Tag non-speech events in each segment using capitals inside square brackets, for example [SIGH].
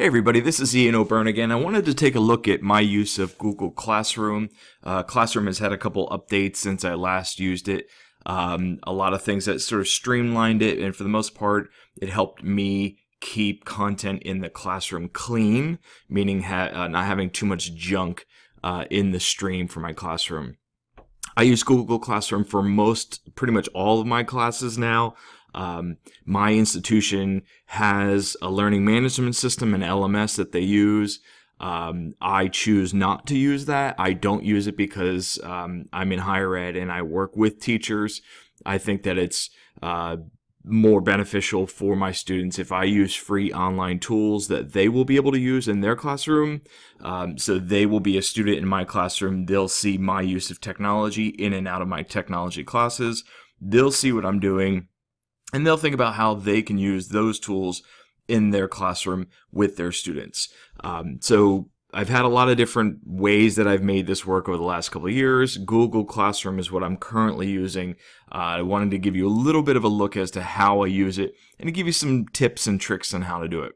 Hey everybody, this is Ian O'Byrne again. I wanted to take a look at my use of Google Classroom. Uh, Classroom has had a couple updates since I last used it. Um, a lot of things that sort of streamlined it, and for the most part, it helped me keep content in the classroom clean, meaning ha uh, not having too much junk uh, in the stream for my classroom. I use Google Classroom for most, pretty much all of my classes now. Um, my institution has a learning management system, an LMS that they use. Um, I choose not to use that. I don't use it because um, I'm in higher ed and I work with teachers. I think that it's uh, more beneficial for my students if I use free online tools that they will be able to use in their classroom. Um, so they will be a student in my classroom. They'll see my use of technology in and out of my technology classes. They'll see what I'm doing and they'll think about how they can use those tools in their classroom with their students. Um, so I've had a lot of different ways that I've made this work over the last couple of years. Google Classroom is what I'm currently using. Uh, I wanted to give you a little bit of a look as to how I use it and to give you some tips and tricks on how to do it.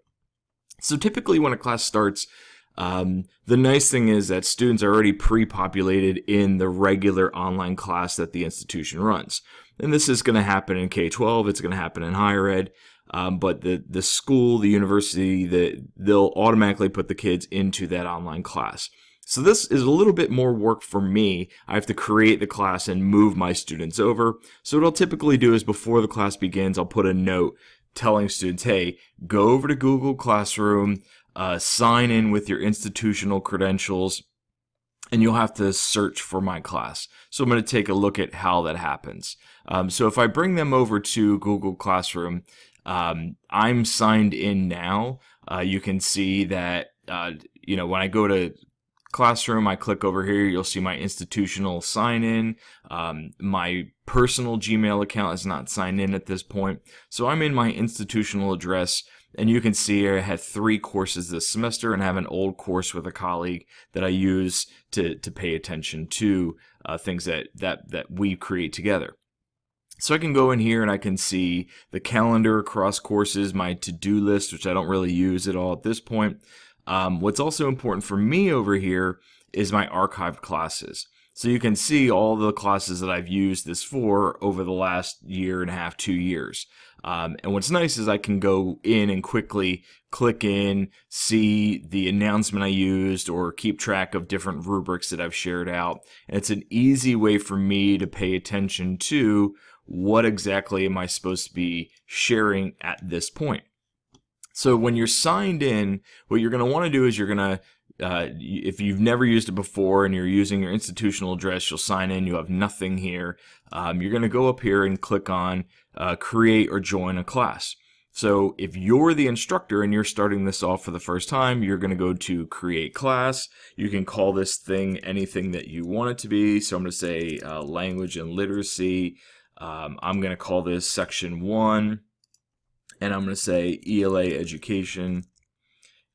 So typically when a class starts, um, the nice thing is that students are already pre-populated in the regular online class that the institution runs. And this is going to happen in K-12, it's going to happen in higher ed, um, but the, the school, the university, the, they'll automatically put the kids into that online class. So this is a little bit more work for me. I have to create the class and move my students over. So what I'll typically do is before the class begins, I'll put a note telling students, hey, go over to Google Classroom, uh, sign in with your institutional credentials, and you'll have to search for my class. So I'm going to take a look at how that happens. Um, so if I bring them over to Google Classroom, um, I'm signed in now. Uh, you can see that, uh, you know, when I go to Classroom, I click over here, you'll see my institutional sign in. Um, my personal Gmail account is not signed in at this point. So I'm in my institutional address and you can see I had three courses this semester and I have an old course with a colleague that I use to, to pay attention to uh, things that, that, that we create together. So I can go in here and I can see the calendar across courses, my to-do list, which I don't really use at all at this point. Um, what's also important for me over here is my archived classes. So you can see all the classes that I've used this for over the last year and a half, two years. Um, and what's nice is I can go in and quickly click in, see the announcement I used, or keep track of different rubrics that I've shared out. And it's an easy way for me to pay attention to what exactly am I supposed to be sharing at this point. So when you're signed in, what you're going to want to do is you're going to uh, if you've never used it before and you're using your institutional address, you'll sign in, you have nothing here. Um, you're going to go up here and click on uh, create or join a class. So if you're the instructor and you're starting this off for the first time, you're going to go to create class. You can call this thing anything that you want it to be. So I'm going to say uh, language and literacy. Um, I'm going to call this section one and I'm going to say ELA education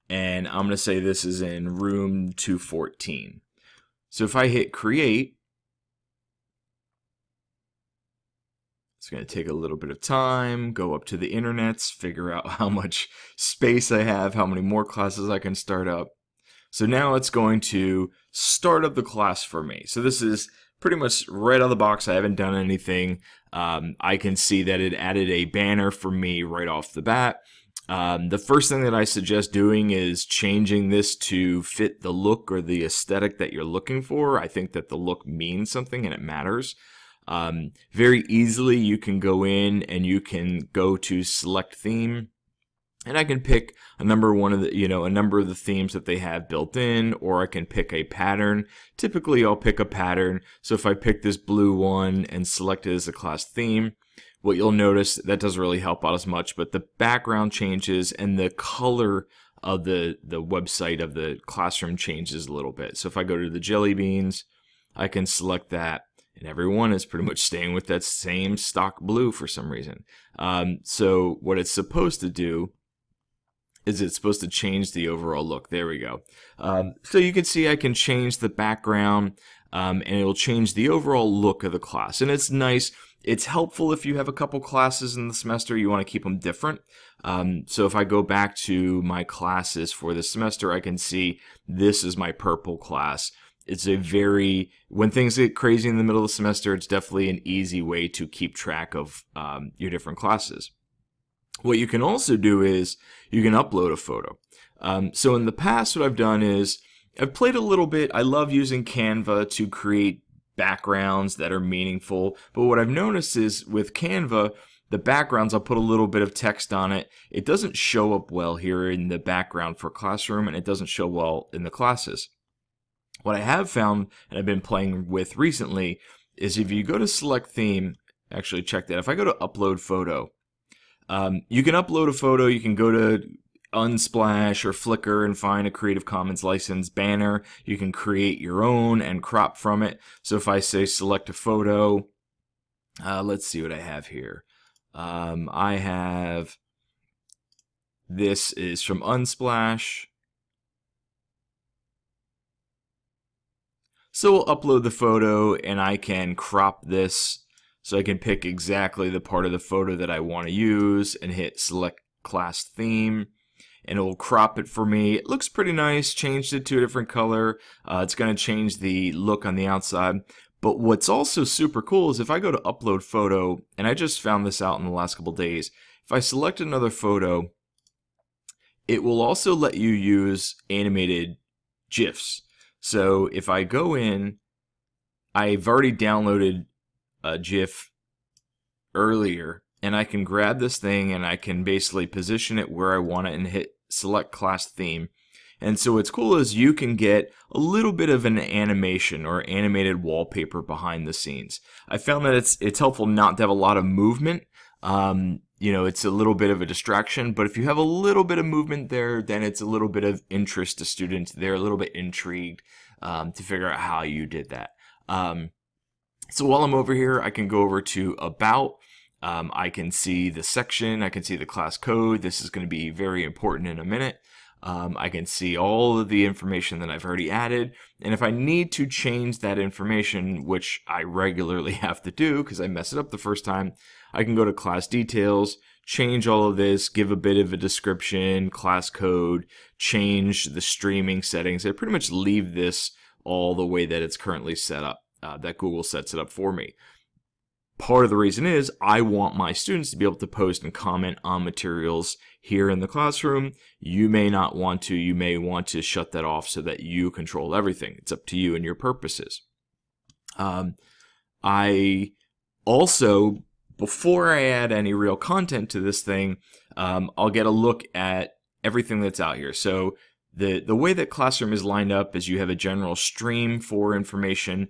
and I'm going to say this is in room 214. So if I hit create, it's going to take a little bit of time, go up to the internets, figure out [LAUGHS] how much space I have, how many more classes I can start up. So now it's going to start up the class for me. So this is pretty much right out of the box. I haven't done anything. Um, I can see that it added a banner for me right off the bat. Um, the first thing that I suggest doing is changing this to fit the look or the aesthetic that you're looking for. I think that the look means something and it matters. Um, very easily you can go in and you can go to select theme and I can pick a number one of the, you know, a number of the themes that they have built in, or I can pick a pattern. Typically I'll pick a pattern. So if I pick this blue one and select it as a class theme, what you'll notice that doesn't really help out as much, but the background changes and the color of the, the website of the classroom changes a little bit. So if I go to the jelly beans, I can select that and everyone is pretty much staying with that same stock blue for some reason. Um, so what it's supposed to do is it's supposed to change the overall look. There we go. Um, so you can see I can change the background um, and it will change the overall look of the class. And it's nice It's helpful if you have a couple classes in the semester, you want to keep them different. Um, so if I go back to my classes for the semester, I can see this is my purple class. It's a very, when things get crazy in the middle of the semester, it's definitely an easy way to keep track of um, your different classes. What you can also do is you can upload a photo. Um, so in the past, what I've done is I've played a little bit. I love using Canva to create backgrounds that are meaningful. But what I've noticed is with Canva, the backgrounds, I'll put a little bit of text on it. It doesn't show up well here in the background for Classroom, and it doesn't show well in the classes. What I have found, and I've been playing with recently, is if you go to Select Theme, actually check that. If I go to Upload Photo, um, you can upload a photo. You can go to Unsplash or Flickr and find a Creative Commons license banner. You can create your own and crop from it. So if I say select a photo, uh, let's see what I have here. Um, I have, this is from Unsplash. So we'll upload the photo and I can crop this so I can pick exactly the part of the photo that I want to use and hit select class theme and it will crop it for me. It looks pretty nice, changed it to a different color. Uh, it's going to change the look on the outside. But what's also super cool is if I go to upload photo, and I just found this out in the last couple days, if I select another photo, it will also let you use animated GIFs. So if I go in, I've already downloaded a GIF earlier, and I can grab this thing and I can basically position it where I want it and hit select class theme. And so what's cool is you can get a little bit of an animation or animated wallpaper behind the scenes. I found that it's it's helpful not to have a lot of movement. Um, you know, it's a little bit of a distraction, but if you have a little bit of movement there, then it's a little bit of interest to students. They're a little bit intrigued um, to figure out how you did that. Um, so while I'm over here, I can go over to About, um, I can see the section, I can see the class code. This is going to be very important in a minute. Um, I can see all of the information that I've already added. And if I need to change that information, which I regularly [LAUGHS] have to do because I mess it up the first time, I can go to class details, change all of this, give a bit of a description, class code, change the streaming settings. I pretty much leave this all the way that it's currently set up, uh, that Google sets it up for me. Part of the reason is I want my students to be able to post and comment on materials here in the classroom. You may not want to. You may want to shut that off so that you control everything. It's up to you and your purposes. Um, I also, before I add any real content to this thing, um, I'll get a look at everything that's out here. So the, the way that Classroom is lined up is you have a general stream for information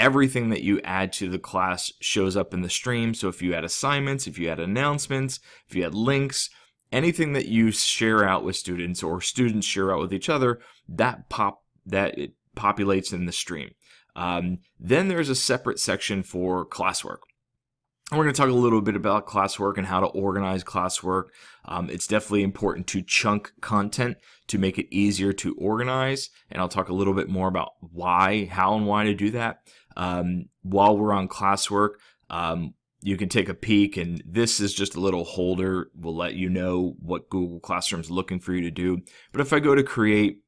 everything that you add to the class shows up in the stream. So if you add assignments, if you add announcements, if you add links, anything that you share out with students or students share out with each other, that pop that it populates in the stream. Um, then there's a separate section for classwork. We're going to talk a little bit about classwork and how to organize classwork. Um, it's definitely important to chunk content to make it easier to organize. And I'll talk a little bit more about why, how and why to do that. Um, while we're on classwork, um, you can take a peek and this is just a little holder will let you know what Google Classroom is looking for you to do. But if I go to create,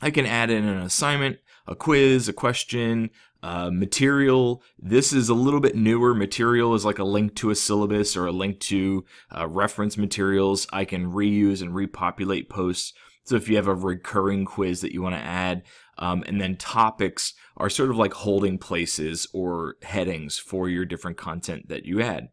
I can add in an assignment, a quiz, a question, uh, material. This is a little bit newer. Material is like a link to a syllabus or a link to uh, reference materials. I can reuse and repopulate posts. So if you have a recurring quiz that you want to add, um, and then topics are sort of like holding places or headings for your different content that you add.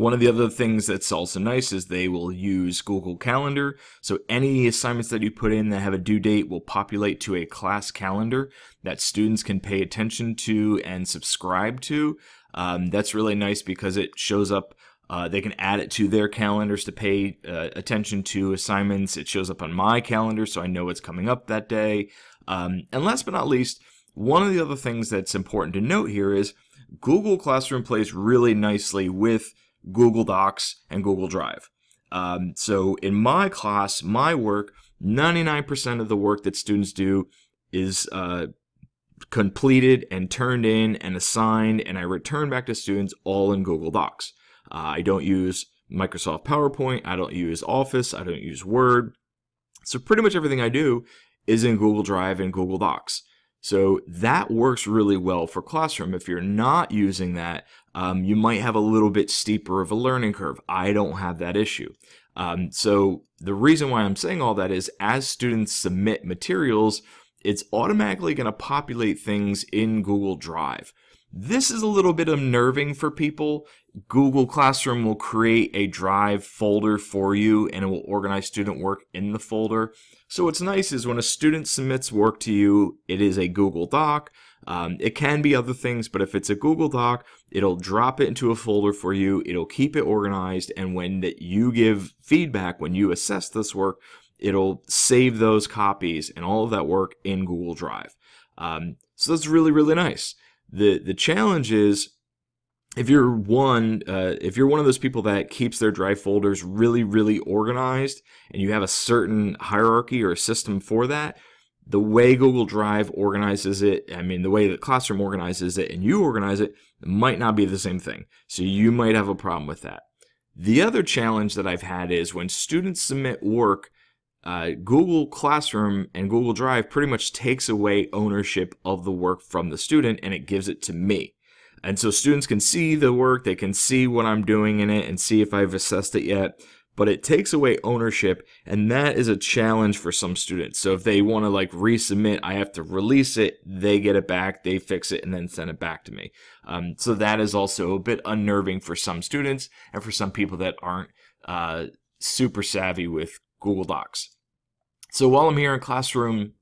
One of the other things that's also nice is they will use Google Calendar. So any assignments that you put in that have a due date will populate to a class calendar that students can pay attention to and subscribe to. Um, that's really nice because it shows up uh, they can add it to their calendars to pay uh, attention to assignments. It shows up on my calendar so I know what's coming up that day. Um, and last but not least, one of the other things that's important to note here is Google Classroom plays really nicely with Google Docs and Google Drive. Um, so in my class, my work, 99% of the work that students do is uh, completed and turned in and assigned, and I return back to students all in Google Docs. Uh, I don't use Microsoft PowerPoint, I don't use Office, I don't use Word. So pretty much everything I do is in Google Drive and Google Docs. So that works really well for Classroom. If you're not using that, um, you might have a little bit steeper of a learning curve. I don't have that issue. Um, so the reason why I'm saying all that is as students submit materials, it's automatically going to populate things in Google Drive. This is a little bit unnerving for people. Google Classroom will create a Drive folder for you and it will organize student work in the folder. So what's nice is when a student submits work to you, it is a Google Doc. Um, it can be other things, but if it's a Google Doc, it'll drop it into a folder for you. It'll keep it organized. And when you give feedback, when you assess this work, it'll save those copies and all of that work in Google Drive. Um, so that's really, really nice. The, the challenge is if you're one uh, if you're one of those people that keeps their drive folders really really organized and you have a certain hierarchy or a system for that the way google drive organizes it i mean the way that classroom organizes it and you organize it might not be the same thing so you might have a problem with that the other challenge that i've had is when students submit work uh, Google Classroom and Google Drive pretty much takes away ownership of the work from the student and it gives it to me. And so students can see the work, they can see what I'm doing in it and see if I've assessed it yet. But it takes away ownership, and that is a challenge for some students. So if they want to like resubmit, I have to release it, they get it back, they fix it, and then send it back to me. Um, so that is also a bit unnerving for some students and for some people that aren't uh, super savvy with Google Docs. So while I'm here in Classroom,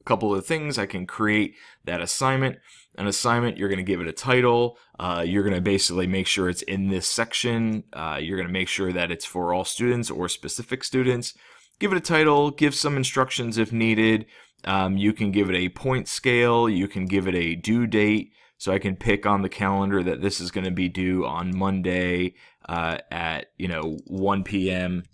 a couple of things, I can create that assignment. An assignment, you're going to give it a title. Uh, you're going to basically make sure it's in this section. Uh, you're going to make sure that it's for all students or specific students. Give it a title, give some instructions if needed. Um, you can give it a point scale. You can give it a due date. So I can pick on the calendar that this is going to be due on Monday uh, at, you know, 1 p.m.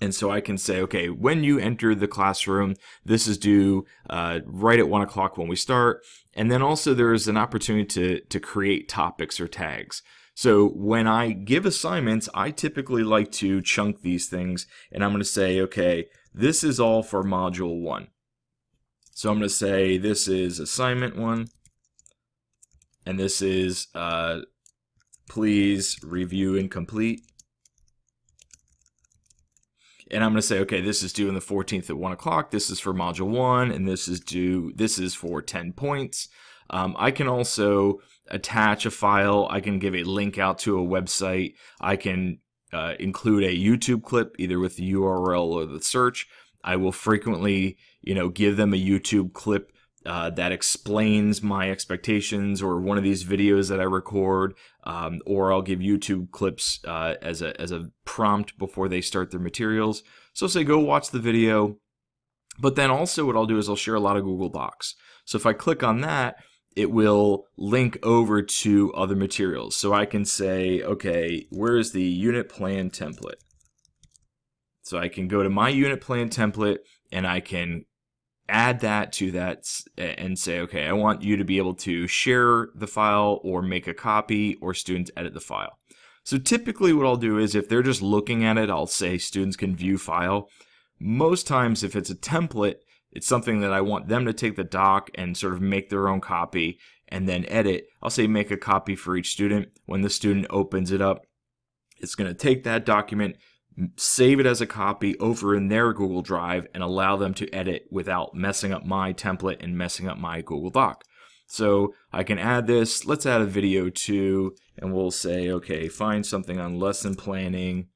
And so I can say, okay, when you enter the classroom, this is due uh, right at one o'clock when we start. And then also there is an opportunity to, to create topics or tags. So when I give assignments, I typically like to chunk these things and I'm going to say, okay, this is all for module one. So I'm going to say this is assignment one and this is uh, please review and complete and I'm going to say, okay, this is due in the 14th at 1 o'clock. This is for module 1, and this is due, this is for 10 points. Um, I can also attach a file. I can give a link out to a website. I can uh, include a YouTube clip, either with the URL or the search. I will frequently, you know, give them a YouTube clip uh, that explains my expectations or one of these videos that I record, um, or I'll give YouTube clips uh, as, a, as a prompt before they start their materials. So say go watch the video, but then also what I'll do is I'll share a lot of Google Docs. So if I click on that, it will link over to other materials. So I can say, okay, where is the unit plan template? So I can go to my unit plan template and I can add that to that and say, okay, I want you to be able to share the file or make a copy or students edit the file. So typically what I'll do is if they're just looking at it, I'll say students can view file. Most times if it's a template, it's something that I want them to take the doc and sort of make their own copy and then edit. I'll say make a copy for each student. When the student opens it up, it's going to take that document, save it as a copy over in their Google Drive and allow them to edit without messing up my template and messing up my Google Doc. So I can add this, let's add a video too, and we'll say, okay, find something on lesson planning.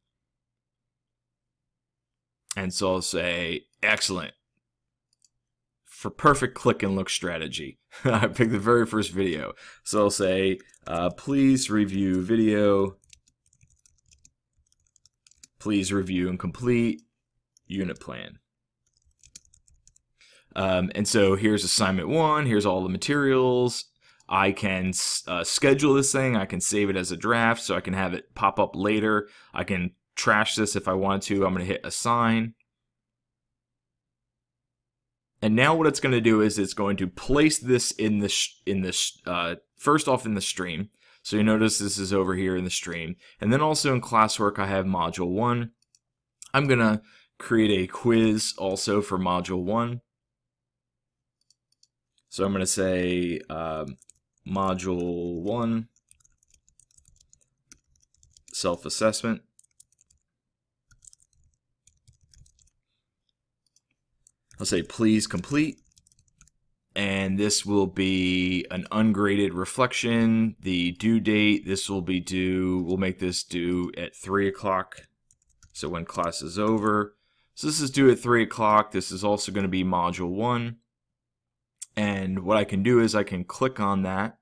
And so I'll say, excellent. For perfect click and look strategy. [LAUGHS] I picked the very first video. So I'll say, uh, please review video Please review and complete unit plan. Um, and so here's assignment one, here's all the materials. I can uh, schedule this thing, I can save it as a draft so I can have it pop up later. I can trash this if I wanted to. I'm going to hit assign. And now what it's going to do is it's going to place this in the in the uh, first off in the stream. So you notice this is over here in the stream. And then also in classwork I have module 1. I'm going to create a quiz also for module 1. So I'm going to say um, module 1 self-assessment. I'll say please complete. And this will be an ungraded reflection. The due date, this will be due, we'll make this due at 3 o'clock. So when class is over. So this is due at 3 o'clock. This is also going to be module 1. And what I can do is I can click on that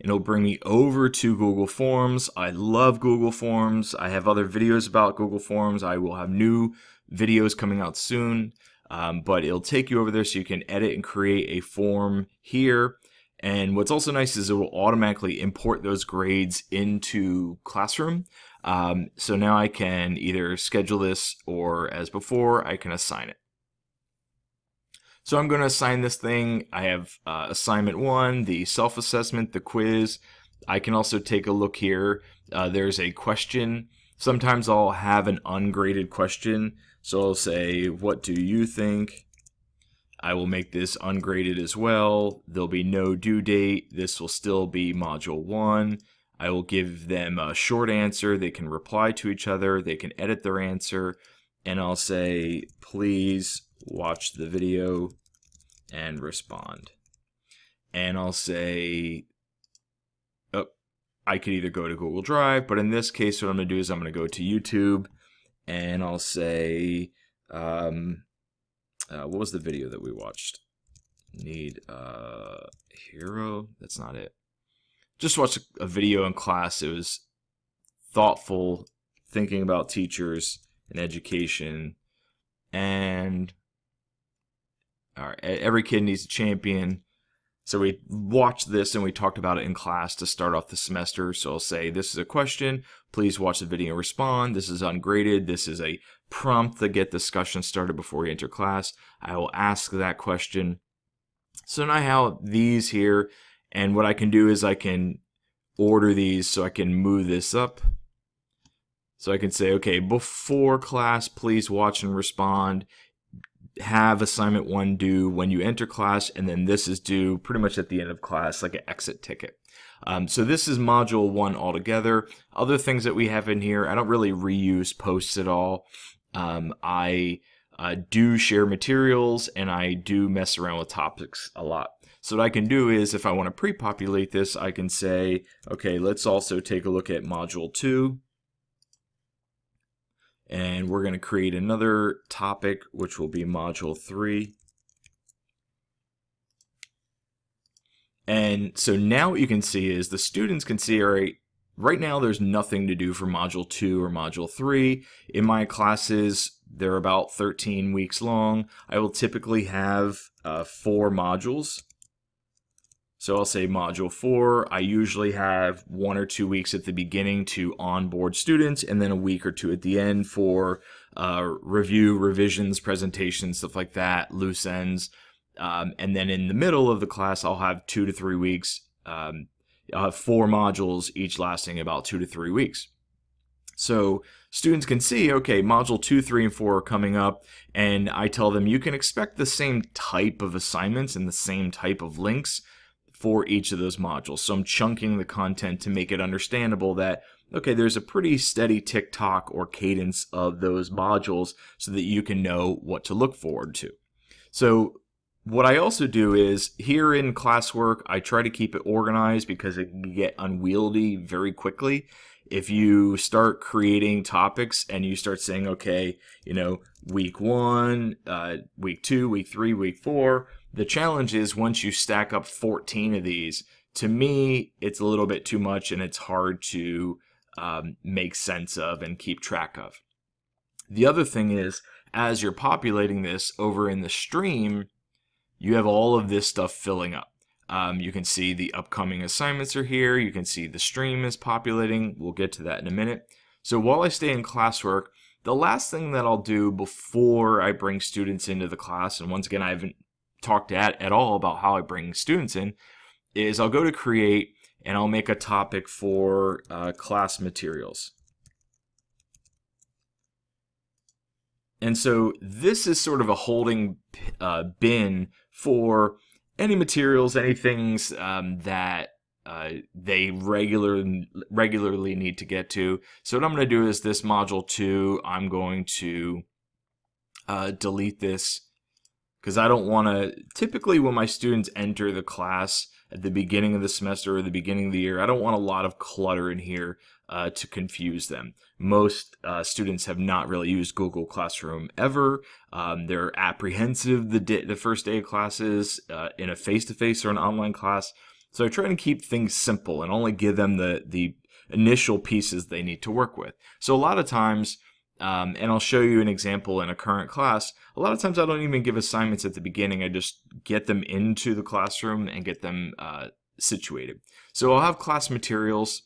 and it'll bring me over to Google Forms. I love Google Forms. I have other videos about Google Forms. I will have new videos coming out soon. Um, but it'll take you over there so you can edit and create a form here. And what's also nice is it will automatically import those grades into Classroom. Um, so now I can either schedule this or as before, I can assign it. So I'm going to assign this thing. I have uh, assignment one, the self-assessment, the quiz. I can also take a look here. Uh, there's a question. Sometimes I'll have an ungraded question so I'll say, what do you think? I will make this ungraded as well. There'll be no due date. This will still be module one. I will give them a short answer. They can reply to each other. They can edit their answer. And I'll say, please watch the video and respond. And I'll say, oh, I could either go to Google Drive, but in this case, what I'm going to do is I'm going to go to YouTube and I'll say, um, uh, what was the video that we watched? Need a uh, hero? That's not it. Just watched a, a video in class. It was thoughtful, thinking about teachers and education, and all right, every kid needs a champion. So we watched this and we talked about it in class to start off the semester. So I'll say, this is a question. Please watch the video and respond. This is ungraded. This is a prompt to get discussion started before you enter class. I will ask that question. So now I have these here. And what I can do is I can order these so I can move this up. So I can say, okay, before class, please watch and respond have assignment one due when you enter class, and then this is due pretty much at the end of class, like an exit ticket. Um, so this is module one altogether. Other things that we have in here, I don't really reuse posts at all. Um, I uh, do share materials and I do mess around with topics a lot. So what I can do is if I want to pre-populate this, I can say, okay, let's also take a look at module two and we're going to create another topic which will be module 3 and so now what you can see is the students can see all right right now there's nothing to do for module 2 or module 3 in my classes they're about 13 weeks long. I will typically have uh, four modules so I'll say module four, I usually have one or two weeks at the beginning to onboard students and then a week or two at the end for uh, review, revisions, presentations, stuff like that, loose ends. Um, and then in the middle of the class, I'll have two to three weeks. Um, I'll have four modules, each lasting about two to three weeks. So students can see, okay, module two, three, and four are coming up, and I tell them you can expect the same type of assignments and the same type of links for each of those modules. So I'm chunking the content to make it understandable that, okay, there's a pretty steady tick-tock or cadence of those modules so that you can know what to look forward to. So what I also do is here in classwork, I try to keep it organized because it can get unwieldy very quickly. If you start creating topics and you start saying, okay, you know, week one, uh, week two, week three, week four, the challenge is once you stack up 14 of these, to me, it's a little bit too much and it's hard to um, make sense of and keep track of. The other thing is, as you're populating this over in the stream, you have all of this stuff filling up. Um, you can see the upcoming assignments are here. You can see the stream is populating. We'll get to that in a minute. So while I stay in classwork, the last thing that I'll do before I bring students into the class, and once again, I haven't talked at, at all about how I bring students in, is I'll go to create and I'll make a topic for uh, class materials. And so this is sort of a holding uh, bin for any materials, any things um, that uh, they regular, regularly need to get to. So what I'm going to do is this module 2, I'm going to uh, delete this because I don't want to, typically when my students enter the class at the beginning of the semester or the beginning of the year, I don't want a lot of clutter in here uh, to confuse them. Most uh, students have not really used Google Classroom ever. Um, they're apprehensive the, the first day of classes uh, in a face-to-face -face or an online class. So I try to keep things simple and only give them the, the initial pieces they need to work with. So a lot of times, um, and I'll show you an example in a current class, a lot of times I don't even give assignments at the beginning. I just get them into the classroom and get them uh, situated. So I'll have class materials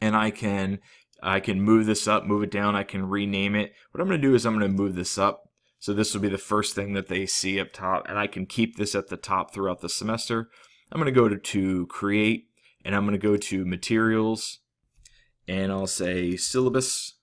and I can I can move this up, move it down, I can rename it. What I'm going to do is I'm going to move this up. So this will be the first thing that they see up top and I can keep this at the top throughout the semester. I'm going to go to, to create and I'm going to go to materials and I'll say syllabus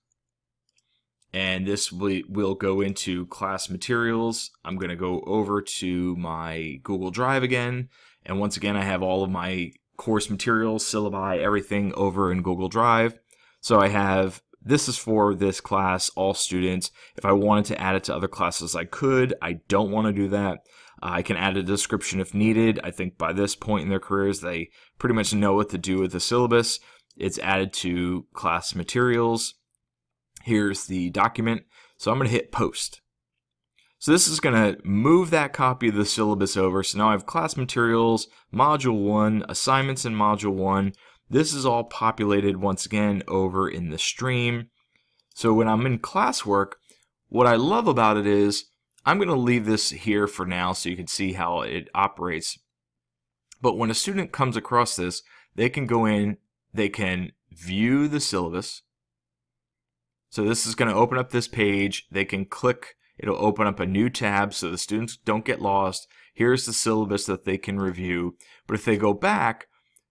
and this will, will go into class materials. I'm going to go over to my Google Drive again and once again I have all of my course materials, syllabi, everything over in Google Drive. So I have this is for this class, all students. If I wanted to add it to other classes, I could. I don't want to do that. Uh, I can add a description if needed. I think by this point in their careers, they pretty much know what to do with the syllabus. It's added to class materials. Here's the document. So I'm going to hit post. So this is going to move that copy of the syllabus over. So now I have class materials, module 1, assignments in module 1. This is all populated once again over in the stream. So when I'm in classwork, what I love about it is I'm going to leave this here for now so you can see how it operates. But when a student comes across this, they can go in, they can view the syllabus. So this is going to open up this page. They can click, it'll open up a new tab so the students don't get lost. Here's the syllabus that they can review. But if they go back,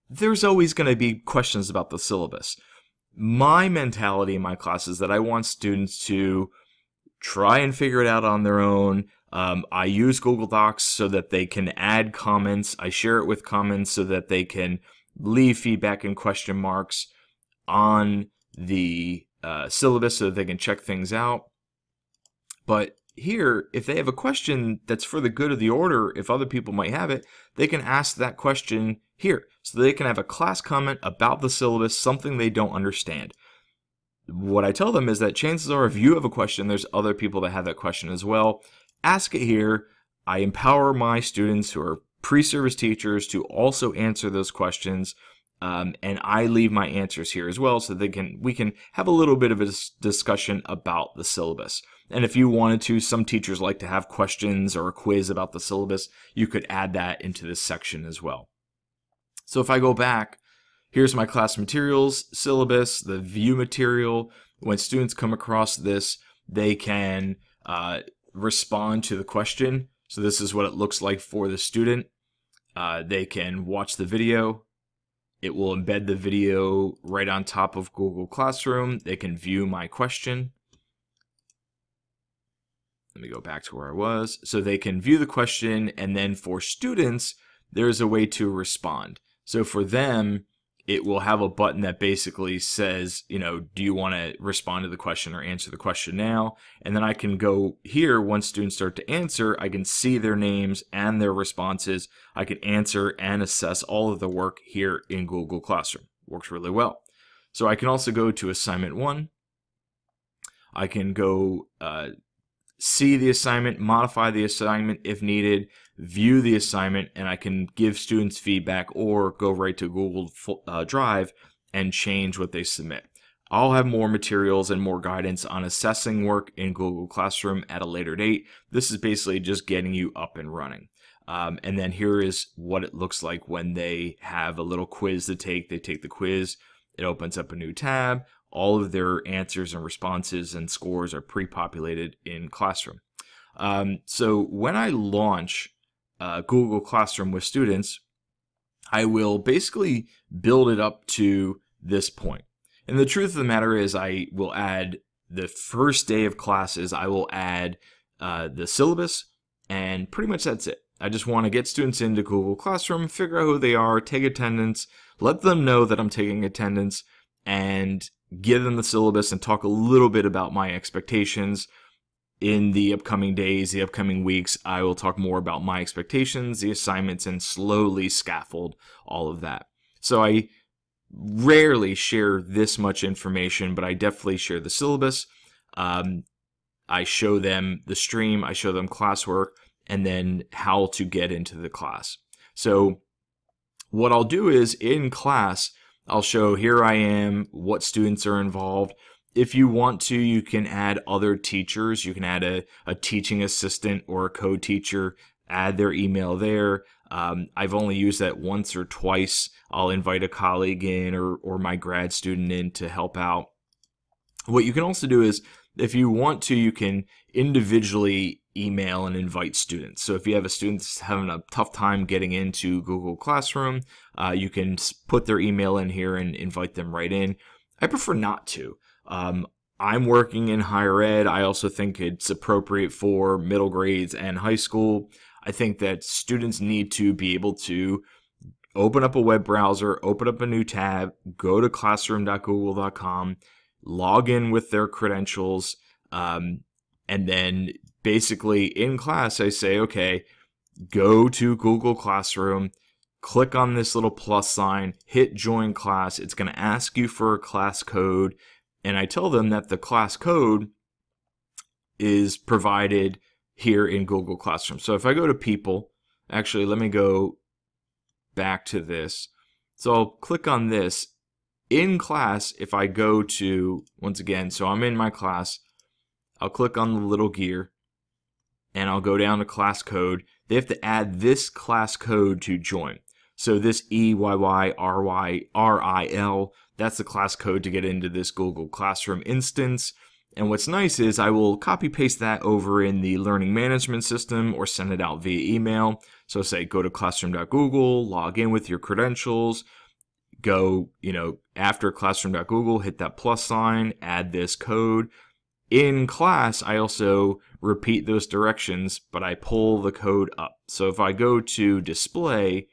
there's always going to be questions about the syllabus. My mentality in my class is that I want students to try and figure it out on their own. Um, I use Google Docs so that they can add comments. I share it with comments so that they can leave feedback and question marks on the uh, syllabus so that they can check things out. But here, if they have a question that's for the good of the order, if other people might have it, they can ask that question here. So they can have a class comment about the syllabus, something they don't understand what I tell them is that chances are if you have a question, there's other people that have that question as well. Ask it here. I empower my students who are pre-service teachers to also answer those questions. Um, and I leave my answers here as well so they can we can have a little bit of a discussion about the syllabus. And if you wanted to, some teachers like to have questions or a quiz about the syllabus, you could add that into this section as well. So if I go back Here's my class materials syllabus, the view material. When students come across this, they can uh, respond to the question. So this is what it looks like for the student. Uh, they can watch the video. It will embed the video right on top of Google Classroom. They can view my question. Let me go back to where I was. So they can view the question, and then for students, there's a way to respond. So for them, it will have a button that basically says, you know, do you want to respond to the question or answer the question now? And then I can go here once students start to answer, I can see their names and their responses. I can answer and assess all of the work here in Google Classroom. Works really well. So I can also go to assignment one. I can go uh, see the assignment, modify the assignment if needed, view the assignment, and I can give students feedback or go right to Google uh, Drive and change what they submit. I'll have more materials and more guidance on assessing work in Google Classroom at a later date. This is basically just getting you up and running. Um, and then here is what it looks like when they have a little quiz to take. They take the quiz, it opens up a new tab all of their answers and responses and scores are pre-populated in Classroom. Um, so when I launch uh, Google Classroom with students, I will basically build it up to this point. And the truth of the matter is, I will add the first day of classes, I will add uh, the syllabus, and pretty much that's it. I just want to get students into Google Classroom, figure out who they are, take attendance, let them know that I'm taking attendance, and give them the syllabus and talk a little bit about my expectations. In the upcoming days, the upcoming weeks, I will talk more about my expectations, the assignments, and slowly scaffold all of that. So I rarely share this much information, but I definitely share the syllabus. Um, I show them the stream, I show them classwork, and then how to get into the class. So what I'll do is in class, I'll show here I am, what students are involved. If you want to, you can add other teachers. You can add a, a teaching assistant or a co-teacher, add their email there. Um, I've only used that once or twice. I'll invite a colleague in or, or my grad student in to help out. What you can also do is, if you want to, you can individually email and invite students. So if you have a student that's having a tough time getting into Google Classroom, uh, you can put their email in here and invite them right in. I prefer not to. Um, I'm working in higher ed. I also think it's appropriate for middle grades and high school. I think that students need to be able to open up a web browser, open up a new tab, go to classroom.google.com, log in with their credentials, um, and then basically in class I say, okay, go to Google Classroom, click on this little plus sign, hit join class. It's going to ask you for a class code. And I tell them that the class code is provided here in Google Classroom. So if I go to people, actually, let me go back to this. So I'll click on this. In class, if I go to, once again, so I'm in my class, I'll click on the little gear and I'll go down to class code. They have to add this class code to join. So this EYYRYRIL, that's the class code to get into this Google Classroom instance. And what's nice is I will copy paste that over in the learning management system or send it out via email. So say go to classroom.google, log in with your credentials, go, you know, after classroom.google, hit that plus sign, add this code. In class, I also repeat those directions, but I pull the code up. So if I go to display,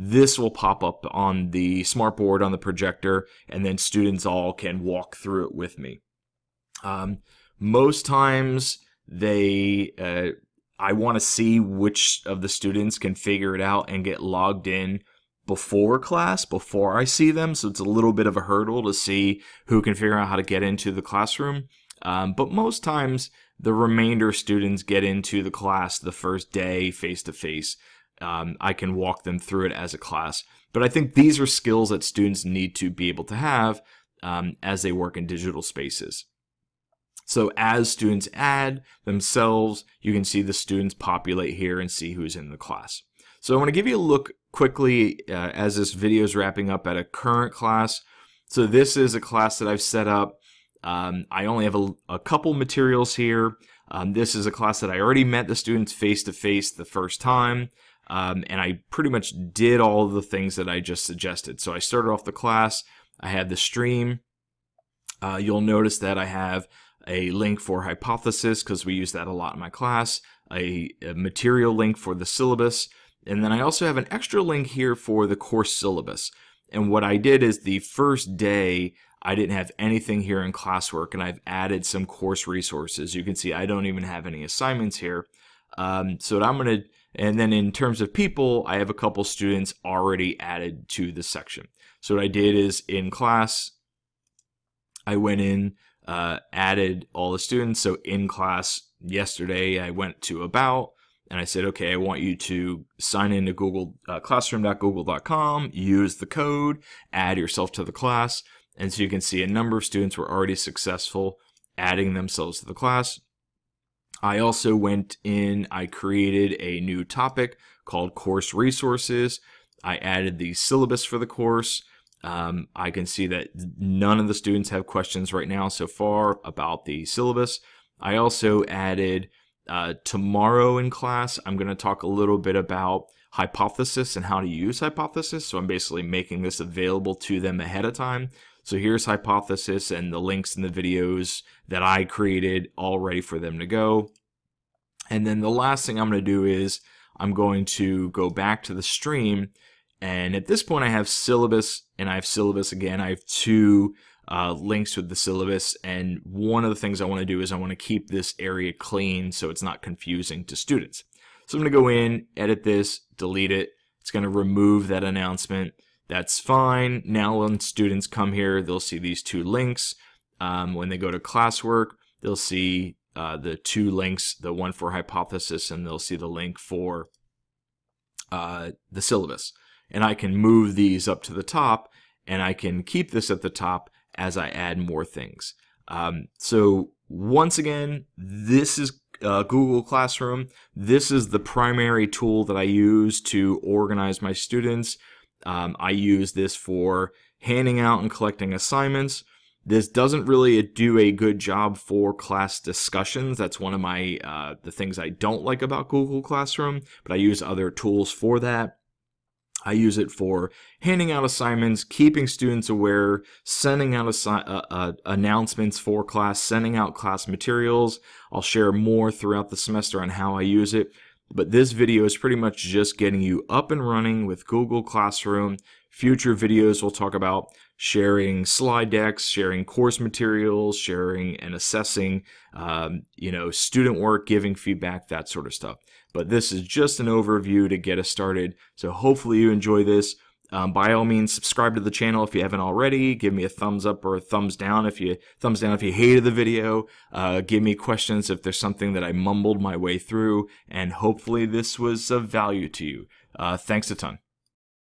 this will pop up on the smartboard on the projector, and then students all can walk through it with me. Um, most times they, uh, I want to see which of the students can figure it out and get logged in before class, before I see them. So it's a little bit of a hurdle to see who can figure out how to get into the classroom. Um, but most times the remainder students get into the class the first day face to face. I can walk them through it as a class. But I think these are skills that students need to be able to have um, as they work in digital spaces. So as students add themselves, you can see the students populate here and see who's in the class. So I want to give you a look quickly uh, as this video is wrapping up at a current class. So this is a class that I've set up. Um, I only have a, a couple materials here. Um, this is a class that I already met the students face to face the first time. Um, and I pretty much did all the things that I just suggested. So I started off the class. I had the stream. Uh, you'll notice that I have a link for hypothesis because we use that a lot in my class, a, a, material link for the syllabus, and then I also have an extra link here for the course syllabus. And what I did is the first day I didn't have anything here in classwork and I've added some course resources. You can see I don't even have any assignments here. Um, so I'm going to, and then in terms of people, I have a couple students already added to the section. So what I did is in class, I went in, uh, added all the students. So in class yesterday, I went to about and I said, okay, I want you to sign into Google uh, classroom.google.com, use the code, add yourself to the class. And so you can see a number of students were already successful adding themselves to the class. I also went in, I created a new topic called course resources. I added the syllabus for the course. Um, I can see that none of the students have questions right now so far about the syllabus. I also added Uh, tomorrow in class, I'm going to talk a little bit about hypothesis and how to use hypothesis. So I'm basically making this available to them ahead of time. So here's hypothesis and the links in the videos that I created all ready for them to go. And then the last thing I'm going to do is I'm going to go back to the stream. And at this point, I have syllabus and I have syllabus again. I have two uh, links with the syllabus. And one of the things I want to do is I want to keep this area clean so it's not confusing to students. So I'm going to go in, edit this, delete it. It's going to remove that announcement. That's fine. Now when students come here, they'll see these two links. Um, when they go to classwork, they'll see uh, the two links, the one for hypothesis and they'll see the link for uh, the syllabus. And I can move these up to the top and I can keep this at the top as I add more things. Um, so once again, this is uh, Google Classroom. This is the primary tool that I use to organize my students. Um, I use this for handing out and collecting assignments. This doesn't really do a good job for class discussions. That's one of my uh, the things I don't like about Google Classroom, but I use other tools for that. I use it for handing out assignments, keeping students aware, sending out uh, uh, announcements for class, sending out class materials. I'll share more throughout the semester on how I use it. But this video is pretty much just getting you up and running with Google Classroom. Future videos will talk about sharing slide decks, sharing course materials, sharing and assessing, um, you know, student work, giving feedback, that sort of stuff. But this is just an overview to get us started. So hopefully you enjoy this. Um, by all means, subscribe to the channel if you haven't already. Give me a thumbs up or a thumbs down if you thumbs down if you hated the video. Uh, give me questions if there's something that I mumbled my way through, and hopefully this was of value to you. Uh, thanks a ton.